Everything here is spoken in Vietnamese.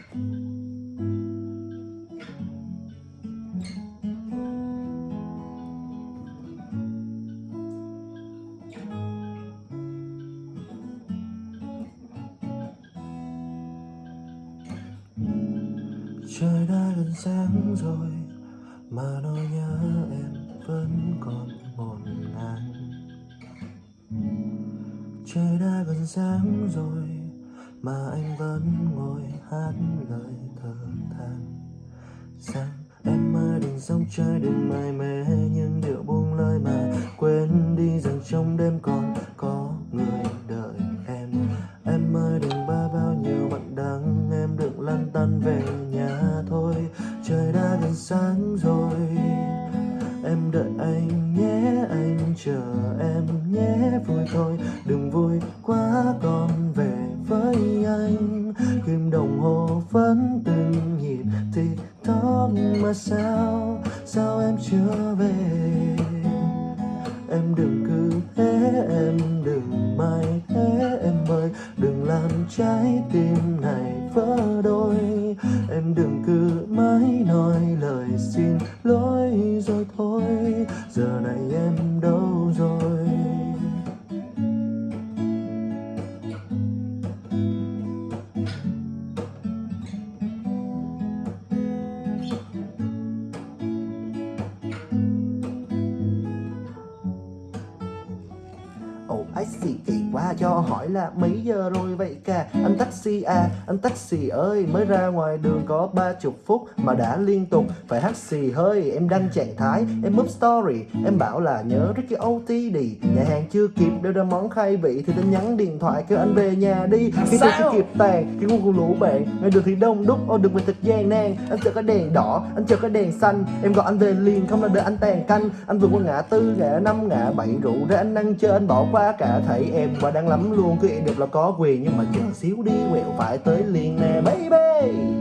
Trời đã gần sáng rồi, Mà nỗi nhớ em vẫn còn ngổn ngang. Trời đã gần sáng rồi mà anh vẫn ngồi hát lời thở than. Rằng em ơi đừng sóng trời đừng mải mê những điệu buông lời mà Quên đi rằng trong đêm còn có người đợi em. Em ơi đừng ba bao nhiêu bạn đắng, Em đừng lăn tăn về nhà thôi. Trời đã gần sáng rồi, Em đợi anh nhé, anh chờ em nhé. Vui thôi, Đừng vui quá còn gì? Thì mà sao? Sao em chưa về? Em đừng cứ thế em đừng mãi thế em ơi. Đừng làm trái tim này vỡ đôi. Em đừng cứ mãi nói lời xin lỗi rồi. Ái xì kỳ quá cho hỏi là mấy giờ rồi vậy cả Anh taxi à, anh taxi ơi Mới ra ngoài đường có ba chục phút Mà đã liên tục. Phải hát xì hơi Em đăng trạng thái, em up story. Em bảo là nhớ Ricky OTD Nhà hàng chưa kịp đưa ra món khai vị Thì tin nhắn điện thoại kêu anh về nhà đi. Khi tôi chưa kịp tàn, khi cùng lũ bạn Ngày đường thì đông đúc, ô đường mình thật gian nan. Anh chờ cái đèn đỏ, anh chờ cái đèn xanh. Em gọi anh về liền, không là đợi anh tàn canh. Anh vượt qua ngã tư, ngã năm, ngã bảy rượu ra anh ăn chơi anh bỏ qua cả thấy em và đang lắm luôn. Cứ đẹp là có quyền, nhưng mà chờ xíu đi, quẹo phải tới liền nè, baby.